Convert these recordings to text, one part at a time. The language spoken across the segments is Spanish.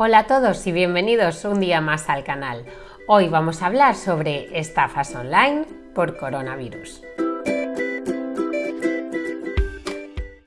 Hola a todos y bienvenidos un día más al canal. Hoy vamos a hablar sobre estafas online por coronavirus.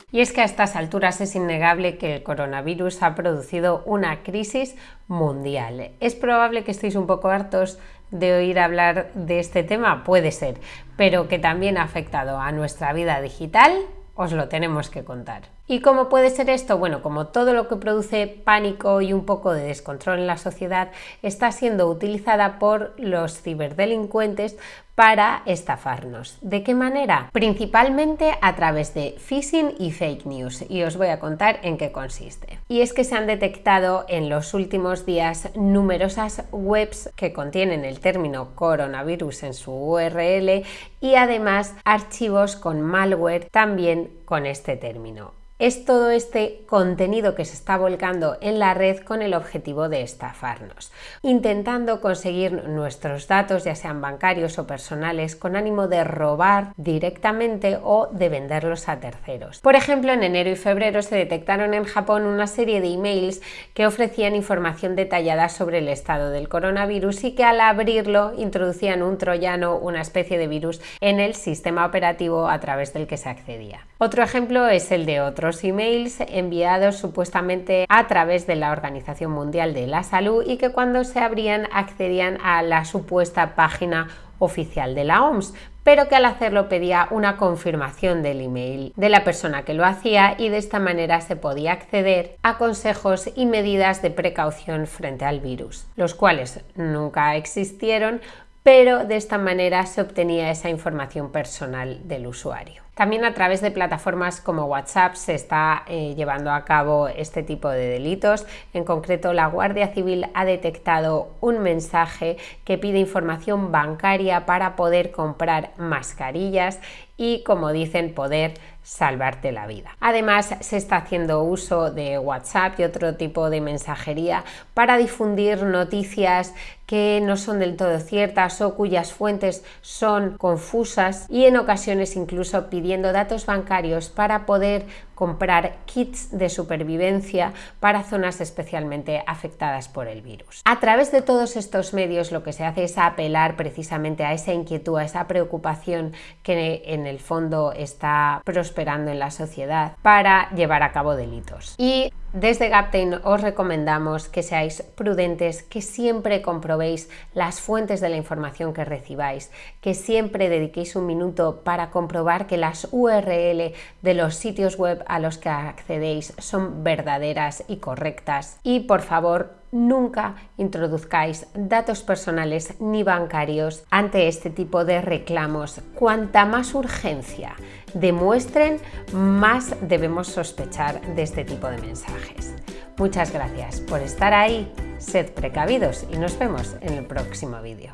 Y es que a estas alturas es innegable que el coronavirus ha producido una crisis mundial. Es probable que estéis un poco hartos de oír hablar de este tema, puede ser, pero que también ha afectado a nuestra vida digital, os lo tenemos que contar. ¿Y cómo puede ser esto? Bueno, como todo lo que produce pánico y un poco de descontrol en la sociedad está siendo utilizada por los ciberdelincuentes para estafarnos. ¿De qué manera? Principalmente a través de phishing y fake news y os voy a contar en qué consiste. Y es que se han detectado en los últimos días numerosas webs que contienen el término coronavirus en su URL y además archivos con malware también con este término es todo este contenido que se está volcando en la red con el objetivo de estafarnos, intentando conseguir nuestros datos, ya sean bancarios o personales, con ánimo de robar directamente o de venderlos a terceros. Por ejemplo, en enero y febrero se detectaron en Japón una serie de emails que ofrecían información detallada sobre el estado del coronavirus y que al abrirlo introducían un troyano, una especie de virus, en el sistema operativo a través del que se accedía. Otro ejemplo es el de otros emails enviados supuestamente a través de la Organización Mundial de la Salud y que cuando se abrían accedían a la supuesta página oficial de la OMS, pero que al hacerlo pedía una confirmación del email de la persona que lo hacía y de esta manera se podía acceder a consejos y medidas de precaución frente al virus, los cuales nunca existieron, pero de esta manera se obtenía esa información personal del usuario. También a través de plataformas como WhatsApp se está eh, llevando a cabo este tipo de delitos. En concreto, la Guardia Civil ha detectado un mensaje que pide información bancaria para poder comprar mascarillas y, como dicen, poder salvarte la vida. Además, se está haciendo uso de WhatsApp y otro tipo de mensajería para difundir noticias que no son del todo ciertas o cuyas fuentes son confusas y en ocasiones incluso pidiendo datos bancarios para poder comprar kits de supervivencia para zonas especialmente afectadas por el virus. A través de todos estos medios lo que se hace es apelar precisamente a esa inquietud, a esa preocupación que en el fondo está prosperando en la sociedad para llevar a cabo delitos. Y desde Gaptain os recomendamos que seáis prudentes, que siempre comprobéis las fuentes de la información que recibáis, que siempre dediquéis un minuto para comprobar que las URL de los sitios web a los que accedéis son verdaderas y correctas. Y por favor, nunca introduzcáis datos personales ni bancarios ante este tipo de reclamos. Cuanta más urgencia demuestren, más debemos sospechar de este tipo de mensajes. Muchas gracias por estar ahí, sed precavidos y nos vemos en el próximo vídeo.